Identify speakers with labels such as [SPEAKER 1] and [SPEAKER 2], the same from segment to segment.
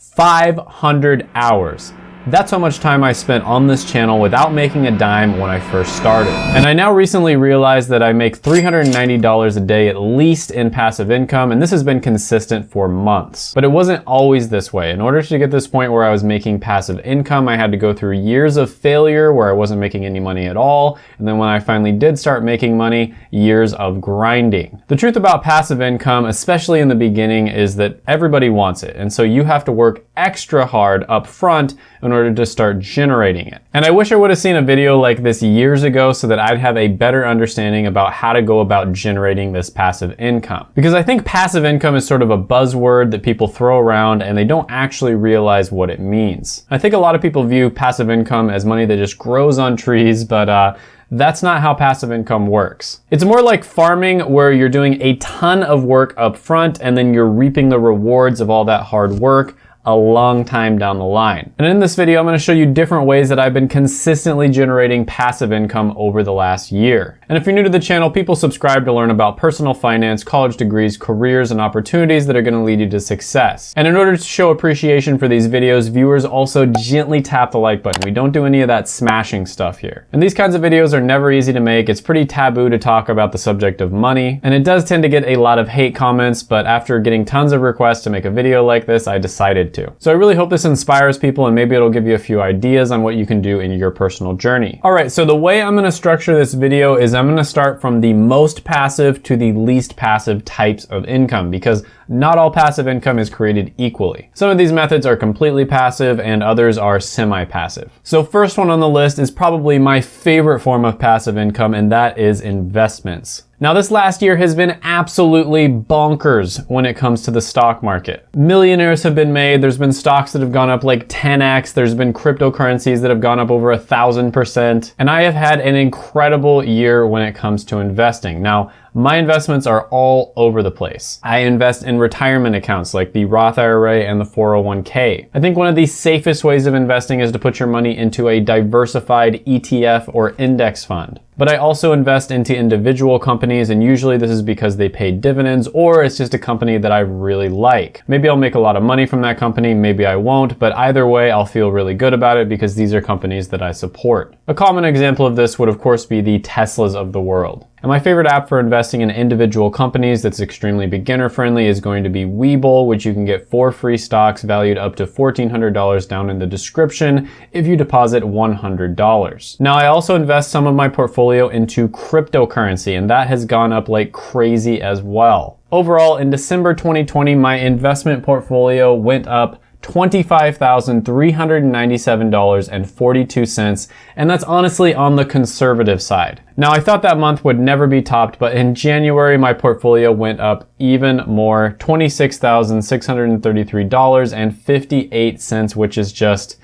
[SPEAKER 1] 500 hours. That's how much time I spent on this channel without making a dime when I first started. And I now recently realized that I make $390 a day at least in passive income, and this has been consistent for months. But it wasn't always this way. In order to get this point where I was making passive income, I had to go through years of failure where I wasn't making any money at all. And then when I finally did start making money, years of grinding. The truth about passive income, especially in the beginning, is that everybody wants it. And so you have to work extra hard up front in order to start generating it. And I wish I would have seen a video like this years ago so that I'd have a better understanding about how to go about generating this passive income. Because I think passive income is sort of a buzzword that people throw around and they don't actually realize what it means. I think a lot of people view passive income as money that just grows on trees, but uh, that's not how passive income works. It's more like farming where you're doing a ton of work up front and then you're reaping the rewards of all that hard work a long time down the line. And in this video, I'm gonna show you different ways that I've been consistently generating passive income over the last year. And if you're new to the channel, people subscribe to learn about personal finance, college degrees, careers, and opportunities that are gonna lead you to success. And in order to show appreciation for these videos, viewers also gently tap the like button. We don't do any of that smashing stuff here. And these kinds of videos are never easy to make. It's pretty taboo to talk about the subject of money. And it does tend to get a lot of hate comments, but after getting tons of requests to make a video like this, I decided to. So I really hope this inspires people and maybe it'll give you a few ideas on what you can do in your personal journey. All right, so the way I'm gonna structure this video is I'm gonna start from the most passive to the least passive types of income because not all passive income is created equally. Some of these methods are completely passive and others are semi-passive. So first one on the list is probably my favorite form of passive income and that is investments. Now this last year has been absolutely bonkers when it comes to the stock market. Millionaires have been made, there's been stocks that have gone up like 10x, there's been cryptocurrencies that have gone up over a thousand percent, and I have had an incredible year when it comes to investing. Now, my investments are all over the place. I invest in retirement accounts like the Roth IRA and the 401k. I think one of the safest ways of investing is to put your money into a diversified ETF or index fund. But I also invest into individual companies and usually this is because they pay dividends or it's just a company that I really like. Maybe I'll make a lot of money from that company, maybe I won't, but either way I'll feel really good about it because these are companies that I support. A common example of this would of course be the Teslas of the world. And my favorite app for investing in individual companies that's extremely beginner friendly is going to be Webull, which you can get four free stocks valued up to $1,400 down in the description if you deposit $100. Now I also invest some of my portfolio into cryptocurrency and that has gone up like crazy as well. Overall, in December 2020, my investment portfolio went up $25,397.42, and that's honestly on the conservative side. Now, I thought that month would never be topped, but in January, my portfolio went up even more, $26,633.58, which is just,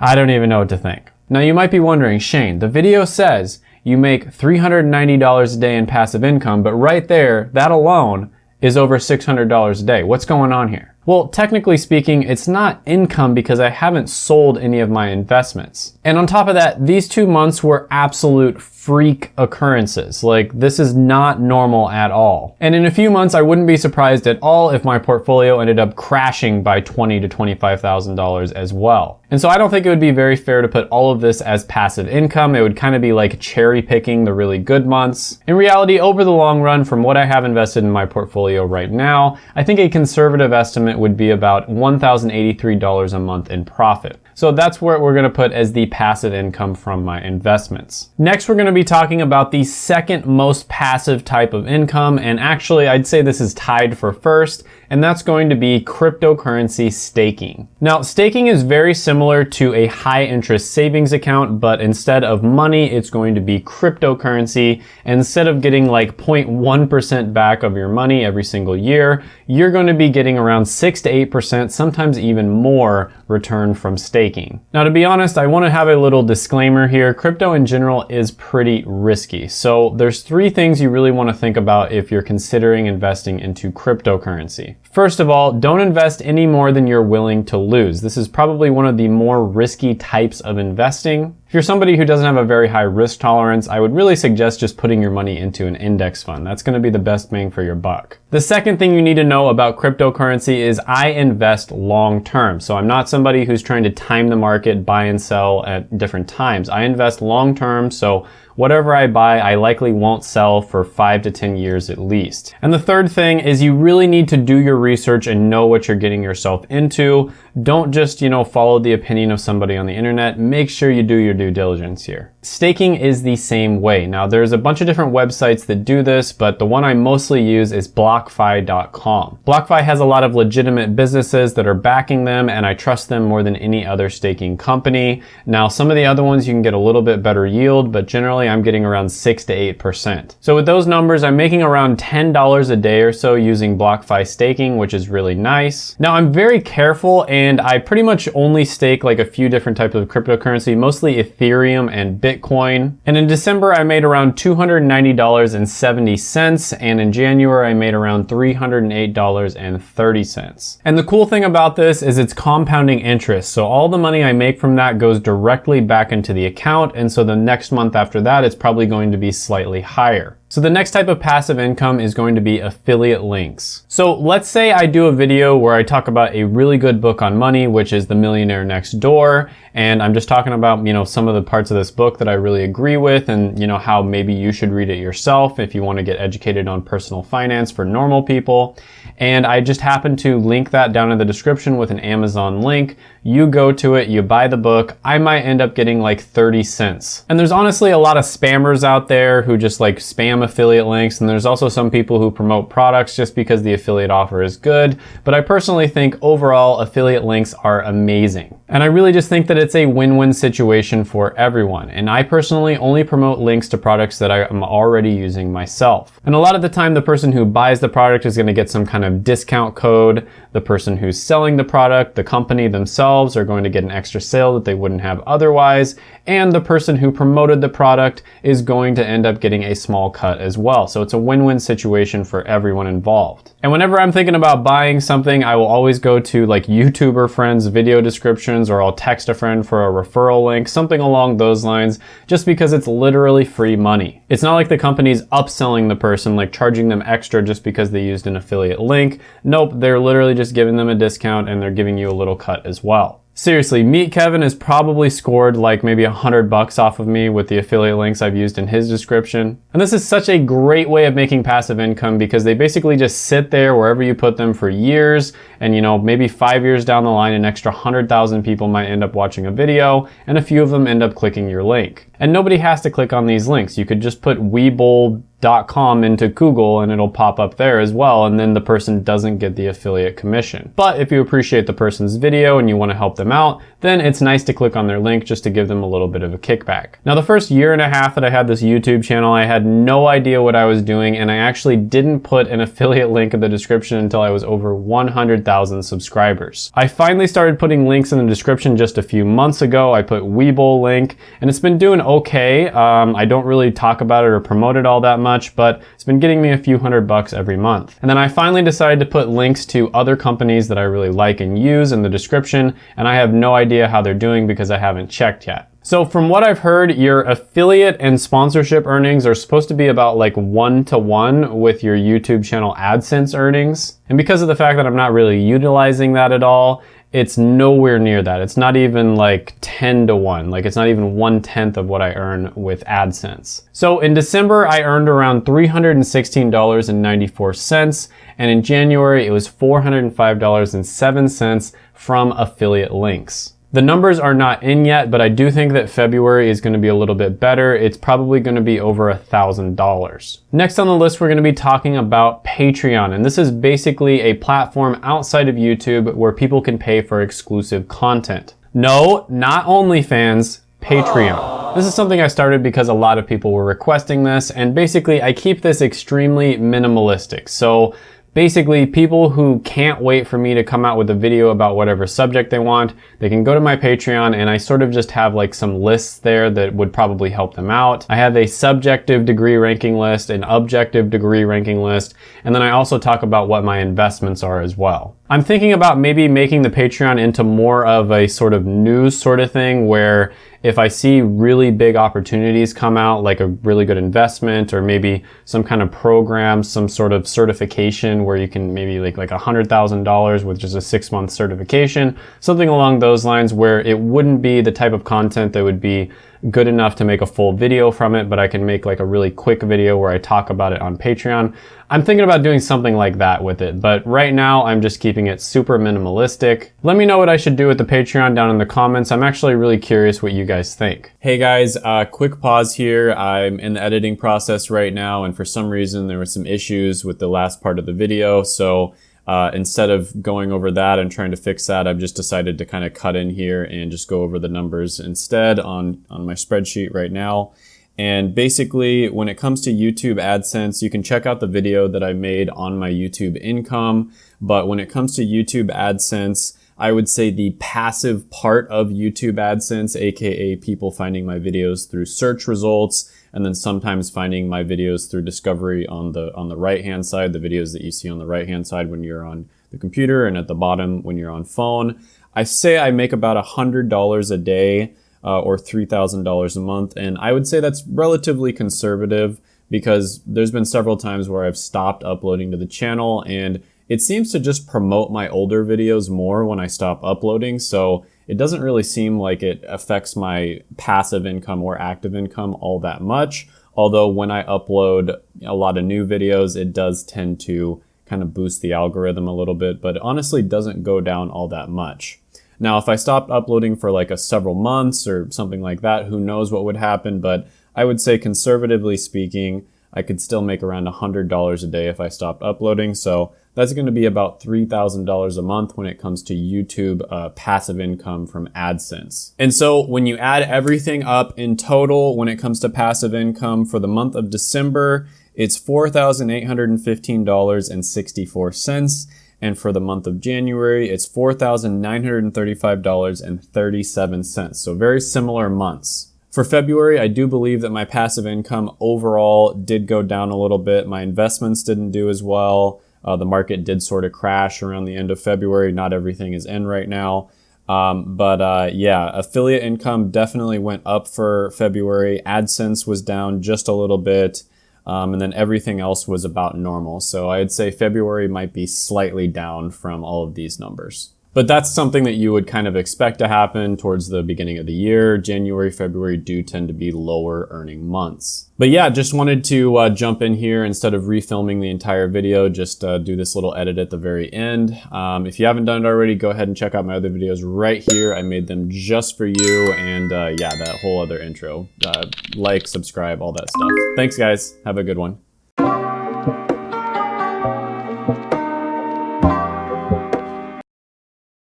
[SPEAKER 1] I don't even know what to think. Now, you might be wondering, Shane, the video says you make $390 a day in passive income, but right there, that alone is over $600 a day. What's going on here? Well, technically speaking, it's not income because I haven't sold any of my investments. And on top of that, these two months were absolute freak occurrences. Like this is not normal at all. And in a few months, I wouldn't be surprised at all if my portfolio ended up crashing by twenty to $25,000 as well. And so I don't think it would be very fair to put all of this as passive income. It would kind of be like cherry picking the really good months. In reality, over the long run, from what I have invested in my portfolio right now, I think a conservative estimate would be about $1,083 a month in profit. So that's where we're gonna put as the passive income from my investments. Next, we're gonna be talking about the second most passive type of income. And actually, I'd say this is tied for first, and that's going to be cryptocurrency staking. Now, staking is very similar to a high interest savings account, but instead of money, it's going to be cryptocurrency. Instead of getting like 0.1% back of your money every single year, you're going to be getting around 6 to 8%, sometimes even more return from staking. Now, to be honest, I want to have a little disclaimer here. Crypto in general is pretty risky. So there's three things you really want to think about if you're considering investing into cryptocurrency. First of all, don't invest any more than you're willing to lose. This is probably one of the more risky types of investing. If you're somebody who doesn't have a very high risk tolerance, I would really suggest just putting your money into an index fund. That's gonna be the best bang for your buck. The second thing you need to know about cryptocurrency is I invest long term. So I'm not somebody who's trying to time the market, buy and sell at different times. I invest long term, so whatever I buy, I likely won't sell for five to 10 years at least. And the third thing is you really need to do your research and know what you're getting yourself into. Don't just, you know, follow the opinion of somebody on the internet. Make sure you do your due diligence here. Staking is the same way. Now there's a bunch of different websites that do this, but the one I mostly use is BlockFi.com. BlockFi has a lot of legitimate businesses that are backing them and I trust them more than any other staking company. Now some of the other ones you can get a little bit better yield, but generally I'm getting around 6 to 8%. So with those numbers, I'm making around $10 a day or so using BlockFi staking, which is really nice. Now I'm very careful and I pretty much only stake like a few different types of cryptocurrency, mostly Ethereum and Bitcoin Bitcoin. And in December, I made around $290.70. And in January, I made around $308.30. And the cool thing about this is it's compounding interest. So all the money I make from that goes directly back into the account. And so the next month after that, it's probably going to be slightly higher. So the next type of passive income is going to be affiliate links. So let's say I do a video where I talk about a really good book on money, which is The Millionaire Next Door. And I'm just talking about, you know, some of the parts of this book that I really agree with and, you know, how maybe you should read it yourself if you want to get educated on personal finance for normal people. And I just happen to link that down in the description with an Amazon link. You go to it, you buy the book. I might end up getting like 30 cents. And there's honestly a lot of spammers out there who just like spam affiliate links. And there's also some people who promote products just because the affiliate offer is good. But I personally think overall affiliate links are amazing. And I really just think that it's a win-win situation for everyone. And I personally only promote links to products that I am already using myself. And a lot of the time, the person who buys the product is gonna get some kind of discount code. The person who's selling the product, the company themselves are going to get an extra sale that they wouldn't have otherwise. And the person who promoted the product is going to end up getting a small cut as well. So it's a win-win situation for everyone involved. And whenever I'm thinking about buying something, I will always go to like YouTuber friends video descriptions or I'll text a friend for a referral link, something along those lines, just because it's literally free money. It's not like the company's upselling the person, like charging them extra just because they used an affiliate link. Nope, they're literally just giving them a discount and they're giving you a little cut as well. Seriously, Meet Kevin has probably scored like maybe a hundred bucks off of me with the affiliate links I've used in his description. And this is such a great way of making passive income because they basically just sit there wherever you put them for years. And you know, maybe five years down the line, an extra hundred thousand people might end up watching a video and a few of them end up clicking your link. And nobody has to click on these links. You could just put Webull .com into Google and it'll pop up there as well and then the person doesn't get the affiliate commission. But if you appreciate the person's video and you want to help them out, then it's nice to click on their link just to give them a little bit of a kickback. Now the first year and a half that I had this YouTube channel, I had no idea what I was doing and I actually didn't put an affiliate link in the description until I was over 100,000 subscribers. I finally started putting links in the description just a few months ago. I put Webull link and it's been doing okay. Um, I don't really talk about it or promote it all that much, but it's been getting me a few hundred bucks every month. And then I finally decided to put links to other companies that I really like and use in the description and I have no idea idea how they're doing because I haven't checked yet. So from what I've heard, your affiliate and sponsorship earnings are supposed to be about like one to one with your YouTube channel AdSense earnings. And because of the fact that I'm not really utilizing that at all, it's nowhere near that. It's not even like 10 to 1. Like it's not even one tenth of what I earn with AdSense. So in December, I earned around $316.94. And in January, it was $405.07 from affiliate links. The numbers are not in yet, but I do think that February is gonna be a little bit better. It's probably gonna be over a $1,000. Next on the list, we're gonna be talking about Patreon. And this is basically a platform outside of YouTube where people can pay for exclusive content. No, not OnlyFans, Patreon. This is something I started because a lot of people were requesting this, and basically I keep this extremely minimalistic. So Basically, people who can't wait for me to come out with a video about whatever subject they want, they can go to my Patreon and I sort of just have like some lists there that would probably help them out. I have a subjective degree ranking list, an objective degree ranking list, and then I also talk about what my investments are as well. I'm thinking about maybe making the Patreon into more of a sort of news sort of thing where if I see really big opportunities come out, like a really good investment or maybe some kind of program, some sort of certification where you can maybe like like $100,000 with just a six month certification, something along those lines where it wouldn't be the type of content that would be good enough to make a full video from it, but I can make like a really quick video where I talk about it on Patreon. I'm thinking about doing something like that with it, but right now I'm just keeping it super minimalistic. Let me know what I should do with the Patreon down in the comments. I'm actually really curious what you guys think. Hey guys, uh, quick pause here. I'm in the editing process right now, and for some reason there were some issues with the last part of the video, so uh, instead of going over that and trying to fix that, I've just decided to kind of cut in here and just go over the numbers instead on, on my spreadsheet right now. And basically, when it comes to YouTube AdSense, you can check out the video that I made on my YouTube income. But when it comes to YouTube AdSense, I would say the passive part of YouTube AdSense, aka people finding my videos through search results, and then sometimes finding my videos through discovery on the on the right hand side, the videos that you see on the right hand side when you're on the computer and at the bottom when you're on phone. I say I make about $100 a day uh, or $3,000 a month, and I would say that's relatively conservative because there's been several times where I've stopped uploading to the channel and it seems to just promote my older videos more when I stop uploading, so it doesn't really seem like it affects my passive income or active income all that much. Although when I upload a lot of new videos, it does tend to kind of boost the algorithm a little bit, but honestly doesn't go down all that much. Now, if I stopped uploading for like a several months or something like that, who knows what would happen, but I would say conservatively speaking, I could still make around $100 a day if I stopped uploading. So that's going to be about $3,000 a month when it comes to YouTube uh, passive income from AdSense. And so when you add everything up in total, when it comes to passive income for the month of December, it's $4,815.64. And for the month of January, it's $4,935.37. So very similar months. For February, I do believe that my passive income overall did go down a little bit. My investments didn't do as well. Uh, the market did sort of crash around the end of February. Not everything is in right now. Um, but uh, yeah, affiliate income definitely went up for February. AdSense was down just a little bit. Um, and then everything else was about normal. So I'd say February might be slightly down from all of these numbers. But that's something that you would kind of expect to happen towards the beginning of the year. January, February do tend to be lower earning months. But yeah, just wanted to uh, jump in here instead of refilming the entire video, just uh, do this little edit at the very end. Um, if you haven't done it already, go ahead and check out my other videos right here. I made them just for you. And uh, yeah, that whole other intro. Uh, like, subscribe, all that stuff. Thanks guys. Have a good one.